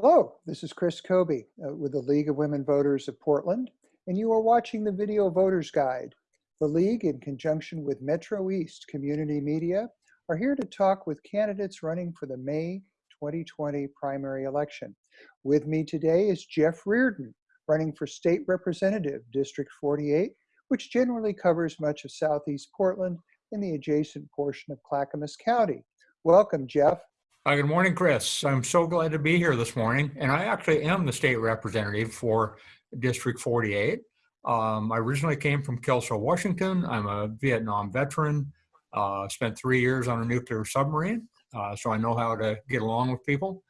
Hello, this is Chris Kobe uh, with the League of Women Voters of Portland, and you are watching the Video Voters Guide. The League, in conjunction with Metro East Community Media, are here to talk with candidates running for the May 2020 primary election. With me today is Jeff Reardon, running for State Representative, District 48, which generally covers much of Southeast Portland and the adjacent portion of Clackamas County. Welcome, Jeff. Hi, good morning, Chris. I'm so glad to be here this morning. And I actually am the state representative for District 48. Um, I originally came from Kelso, Washington. I'm a Vietnam veteran. Uh, spent three years on a nuclear submarine, uh, so I know how to get along with people.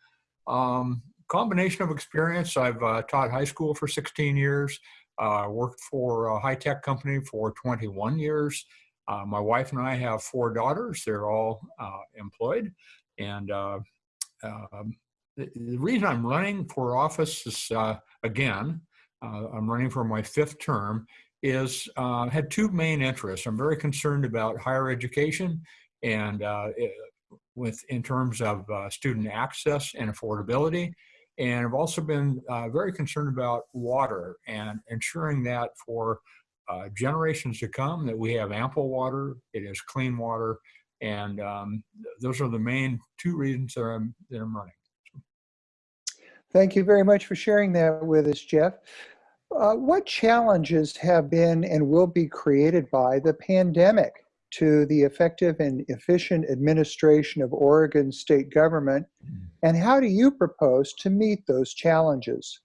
Um, combination of experience. I've uh, taught high school for 16 years. Uh, worked for a high-tech company for 21 years. Uh, my wife and I have four daughters. They're all uh, employed. And uh, um, the, the, reason I'm running for office is, uh, again, uh, I'm running for my fifth term, is uh, had two main interests. I'm very concerned about higher education and uh, with in terms of uh, student access and affordability. And I've also been very concerned about water and ensuring that for generations to come that we have ample water, it is clean water, and um, those are the main two reasons that I'm, that I'm running. Thank you very much for sharing that with us, Jeff. Uh, what challenges have been and will be created by the pandemic to the effective and efficient administration of Oregon state government, and how do you propose to meet those challenges?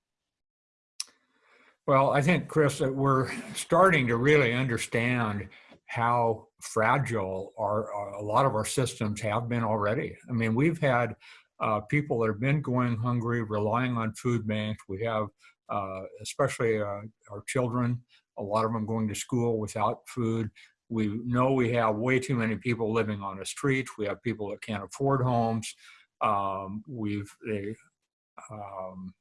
Well, I think, Chris, that we're starting to really understand how fragile our, our, a lot of our systems have been already. I mean, we've had uh, people that have been going hungry, relying on food banks. We have, uh, especially uh, our children, a lot of them going to school without food. We know we have way too many people living on the streets. We have people that can't afford homes. Um, we've, they, um,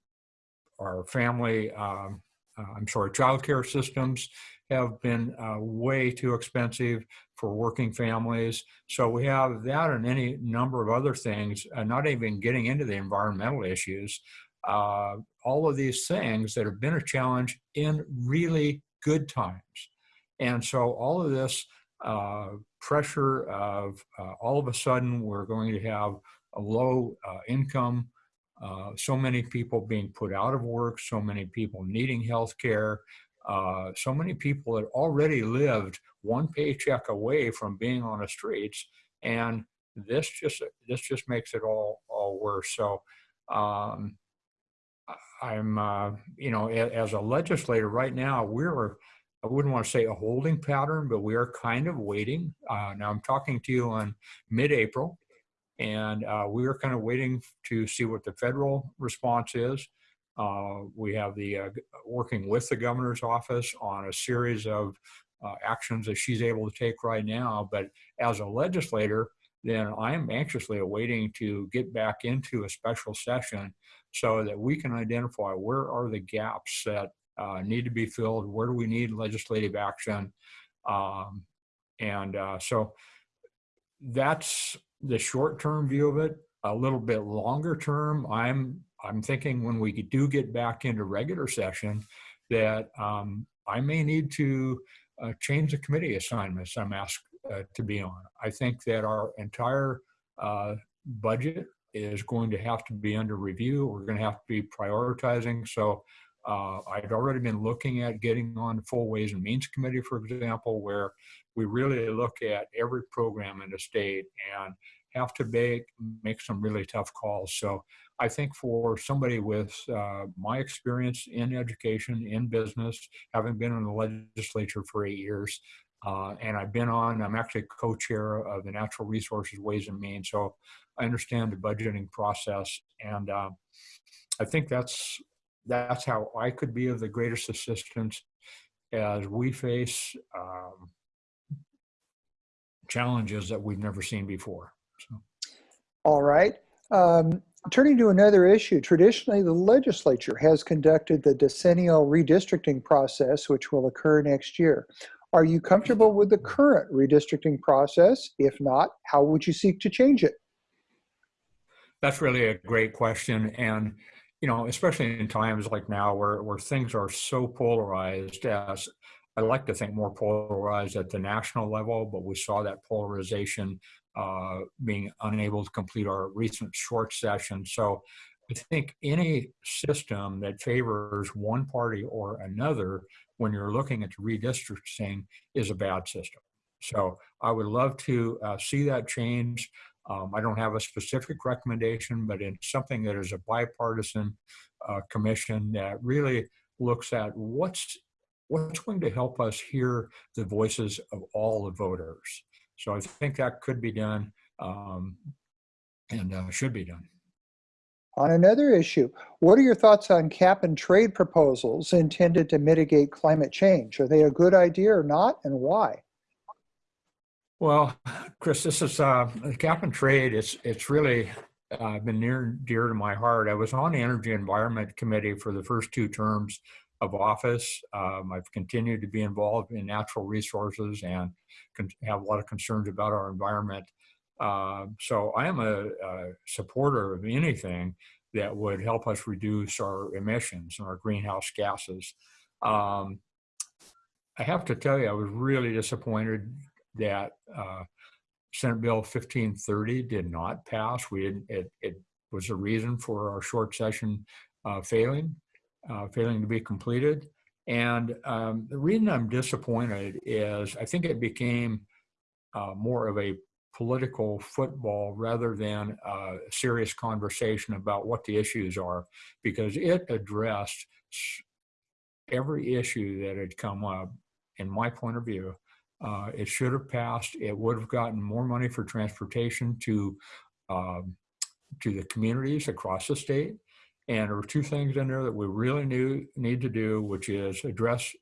our family, um, uh, I'm sorry, childcare systems have been uh, way too expensive for working families. So we have that and any number of other things, uh, not even getting into the environmental issues. Uh, all of these things that have been a challenge in really good times. And so all of this uh, pressure of uh, all of a sudden we're going to have a low uh, income, so many people being put out of work, so many people needing health care, uh, so many people that already lived one paycheck away from being on the streets, and this just this just makes it all all worse. So um, I'm uh, you know as a legislator right now we're I wouldn't want to say a holding pattern, but we are kind of waiting. Uh, now I'm talking to you on mid-April, and uh, we are kind of waiting to see what the federal response is. Uh, we have the uh, working with the governor's office on a series of uh, actions that she's able to take right now. But as a legislator, then I am anxiously awaiting to get back into a special session so that we can identify where are the gaps that uh, need to be filled, where do we need legislative action. Um, and uh, so that's the short-term view of it. A little bit longer term, I'm I'm thinking when we do get back into regular session that um, I may need to uh, change the committee assignments I'm asked uh, to be on. I think that our entire uh, budget is going to have to be under review. We're going to have to be prioritizing. So uh, I'd already been looking at getting on the full Ways and Means Committee, for example, where we really look at every program in the state and have to make, make some really tough calls. So I think for somebody with uh, my experience in education, in business, having been in the legislature for eight years, uh, and I've been on, I'm actually co-chair of the Natural Resources Ways and Means, so I understand the budgeting process, and uh, I think that's that's how I could be of the greatest assistance as we face um, challenges that we've never seen before. So. All right. Um, turning to another issue, traditionally the legislature has conducted the decennial redistricting process, which will occur next year. Are you comfortable with the current redistricting process? If not, how would you seek to change it? That's really a great question. And you know, especially in times like now where, where things are so polarized as I like to think more polarized at the national level, but we saw that polarization uh, being unable to complete our recent short session. So I think any system that favors one party or another when you're looking at redistricting is a bad system. So I would love to uh, see that change. Um, I don't have a specific recommendation, but it's something that is a bipartisan uh, commission that really looks at what's what's going to help us hear the voices of all the voters. So I think that could be done um, and uh, should be done. On another issue, what are your thoughts on cap and trade proposals intended to mitigate climate change? Are they a good idea or not, and why? Well, Chris, this is uh, cap and trade. It's it's really uh, been near and dear to my heart. I was on the Energy Environment Committee for the first two terms of office. Um, I've continued to be involved in natural resources and have a lot of concerns about our environment. Uh, so I am a, a, supporter of anything that would help us reduce our emissions and our greenhouse gases. Um, I have to tell you, I was really disappointed that uh, Senate Bill 1530 did not pass. We it, it was a reason for our short session uh, failing, uh, failing to be completed. And um, the reason I'm disappointed is I think it became uh, more of a political football rather than a serious conversation about what the issues are because it addressed every issue that had come up in my point of view uh, it should have passed it would have gotten more money for transportation to um, to the communities across the state and there were two things in there that we really knew need to do which is address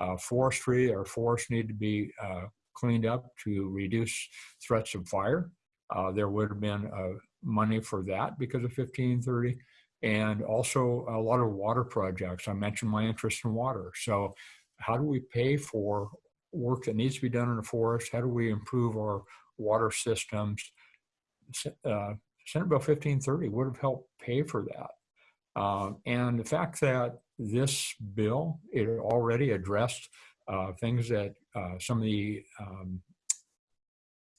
uh, forestry our forests need to be uh, cleaned up to reduce threats of fire. Uh, there would have been uh, money for that because of 1530 and also a lot of water projects. I mentioned my interest in water. So how do we pay for work that needs to be done in the forest? How do we improve our water systems? Uh, Senate Bill 1530 would have helped pay for that. Uh, and the fact that this bill, it already addressed uh, things that uh, some of the um,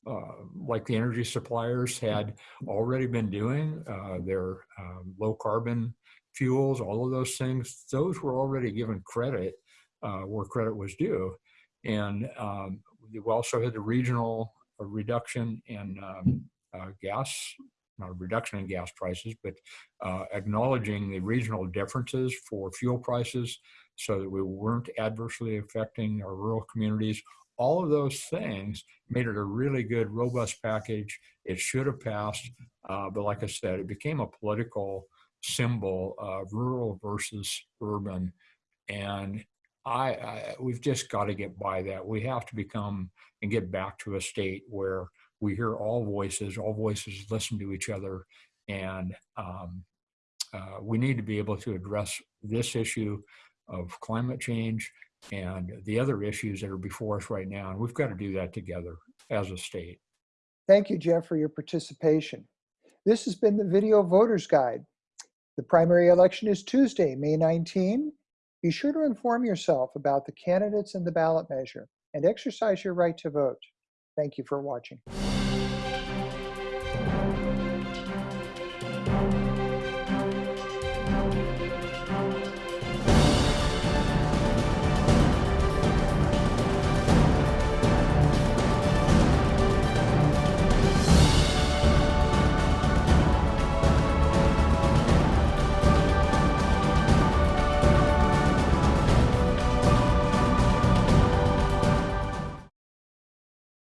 uh, like the energy suppliers had already been doing their um, low carbon fuels, all of those things, those were already given credit where credit was due. And um, we also had the regional reduction in um, uh, gas, not a reduction in gas prices, but uh, acknowledging the regional differences for fuel prices so that we weren't adversely affecting our rural communities. All of those things made it a really good, robust package. It should have passed, uh, but like I said, it became a political symbol of rural versus urban. And I, I we've just got to get by that. We have to become and get back to a state where we hear all voices, all voices listen to each other, and um, uh, we need to be able to address this issue of climate change and the other issues that are before us right now. And we've got to do that together as a state. Thank you, Jeff, for your participation. This has been the Video Voters Guide. The primary election is Tuesday, May 19. Be sure to inform yourself about the candidates and the ballot measure and exercise your right to vote. Thank you for watching.